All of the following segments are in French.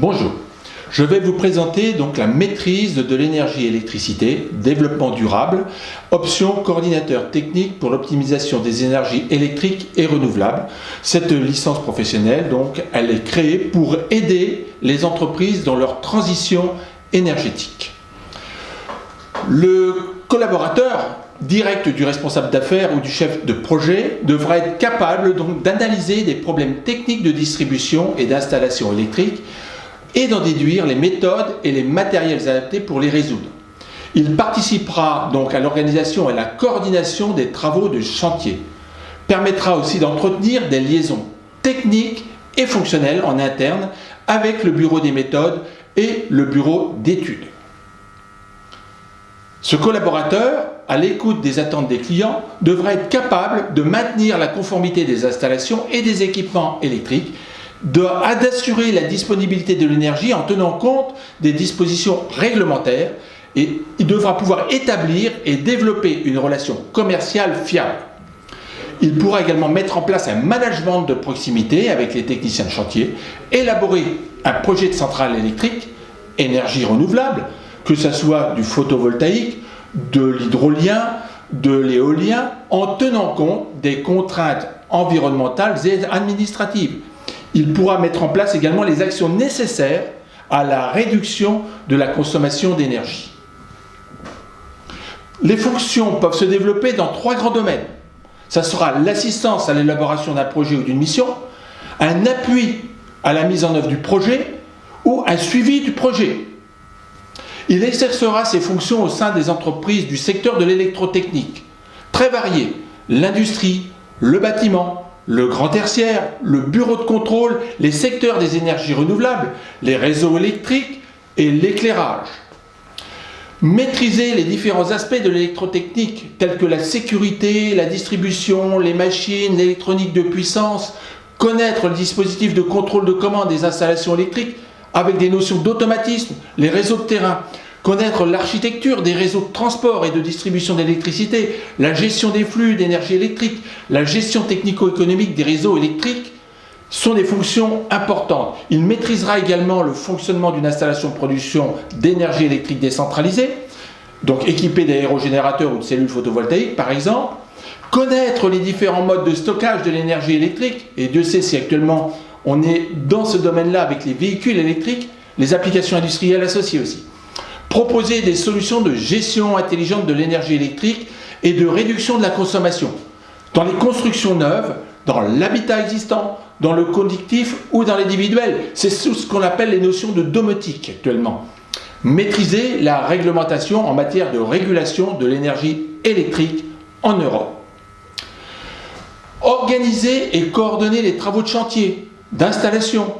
Bonjour, je vais vous présenter donc la maîtrise de l'énergie électricité, développement durable, option coordinateur technique pour l'optimisation des énergies électriques et renouvelables. Cette licence professionnelle, donc, elle est créée pour aider les entreprises dans leur transition énergétique. Le collaborateur direct du responsable d'affaires ou du chef de projet devra être capable donc d'analyser des problèmes techniques de distribution et d'installation électrique et d'en déduire les méthodes et les matériels adaptés pour les résoudre. Il participera donc à l'organisation et à la coordination des travaux de chantier. Permettra aussi d'entretenir des liaisons techniques et fonctionnelles en interne avec le bureau des méthodes et le bureau d'études. Ce collaborateur, à l'écoute des attentes des clients, devra être capable de maintenir la conformité des installations et des équipements électriques d'assurer la disponibilité de l'énergie en tenant compte des dispositions réglementaires et il devra pouvoir établir et développer une relation commerciale fiable. Il pourra également mettre en place un management de proximité avec les techniciens de chantier, élaborer un projet de centrale électrique, énergie renouvelable, que ce soit du photovoltaïque, de l'hydrolien, de l'éolien, en tenant compte des contraintes environnementales et administratives il pourra mettre en place également les actions nécessaires à la réduction de la consommation d'énergie. Les fonctions peuvent se développer dans trois grands domaines. Ça sera l'assistance à l'élaboration d'un projet ou d'une mission, un appui à la mise en œuvre du projet ou un suivi du projet. Il exercera ses fonctions au sein des entreprises du secteur de l'électrotechnique, très variées, l'industrie, le bâtiment, le grand tertiaire, le bureau de contrôle, les secteurs des énergies renouvelables, les réseaux électriques et l'éclairage. Maîtriser les différents aspects de l'électrotechnique, tels que la sécurité, la distribution, les machines, l'électronique de puissance, connaître le dispositif de contrôle de commande des installations électriques avec des notions d'automatisme, les réseaux de terrain, Connaître l'architecture des réseaux de transport et de distribution d'électricité, la gestion des flux d'énergie électrique, la gestion technico-économique des réseaux électriques sont des fonctions importantes. Il maîtrisera également le fonctionnement d'une installation de production d'énergie électrique décentralisée, donc équipée d'aérogénérateurs ou de cellules photovoltaïques par exemple, connaître les différents modes de stockage de l'énergie électrique, et Dieu sait si actuellement on est dans ce domaine-là avec les véhicules électriques, les applications industrielles associées aussi proposer des solutions de gestion intelligente de l'énergie électrique et de réduction de la consommation dans les constructions neuves, dans l'habitat existant, dans le conductif ou dans l'individuel. C'est ce qu'on appelle les notions de domotique actuellement. Maîtriser la réglementation en matière de régulation de l'énergie électrique en Europe. Organiser et coordonner les travaux de chantier, d'installation,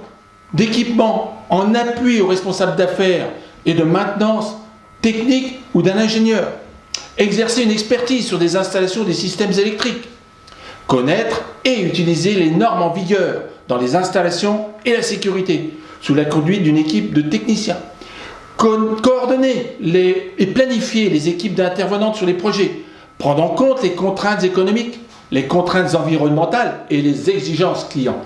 d'équipement en appui aux responsables d'affaires et de maintenance technique ou d'un ingénieur. Exercer une expertise sur des installations des systèmes électriques. Connaître et utiliser les normes en vigueur dans les installations et la sécurité, sous la conduite d'une équipe de techniciens. coordonner les, et planifier les équipes d'intervenantes sur les projets. Prendre en compte les contraintes économiques, les contraintes environnementales et les exigences clients.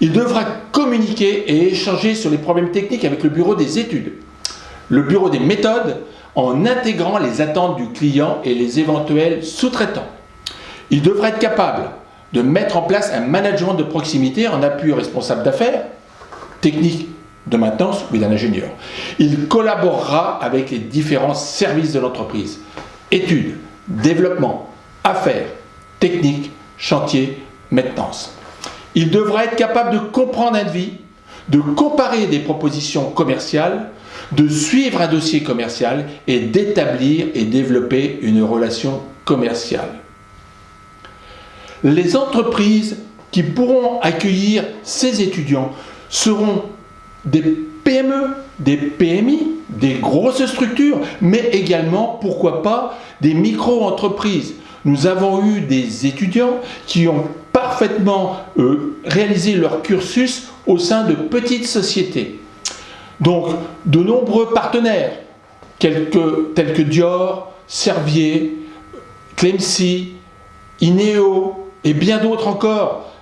Il devra communiquer et échanger sur les problèmes techniques avec le bureau des études le bureau des méthodes en intégrant les attentes du client et les éventuels sous-traitants. Il devrait être capable de mettre en place un management de proximité en appui aux responsables d'affaires, techniques de maintenance ou d'un ingénieur. Il collaborera avec les différents services de l'entreprise, études, développement, affaires, techniques, chantier, maintenance. Il devra être capable de comprendre un devis, de comparer des propositions commerciales, de suivre un dossier commercial et d'établir et développer une relation commerciale. Les entreprises qui pourront accueillir ces étudiants seront des PME, des PMI, des grosses structures, mais également, pourquoi pas, des micro-entreprises. Nous avons eu des étudiants qui ont parfaitement euh, réalisé leur cursus au sein de petites sociétés. Donc, de nombreux partenaires, tels que Dior, Servier, Clemcy, Ineo et bien d'autres encore,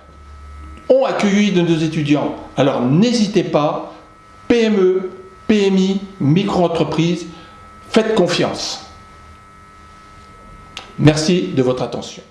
ont accueilli de nos étudiants. Alors, n'hésitez pas PME, PMI, micro-entreprises, faites confiance. Merci de votre attention.